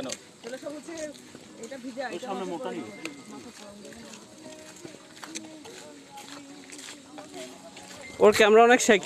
কেন? এটা ভিজা এটা সামনে মোটা ওর ক্যামেরা অনেক শেক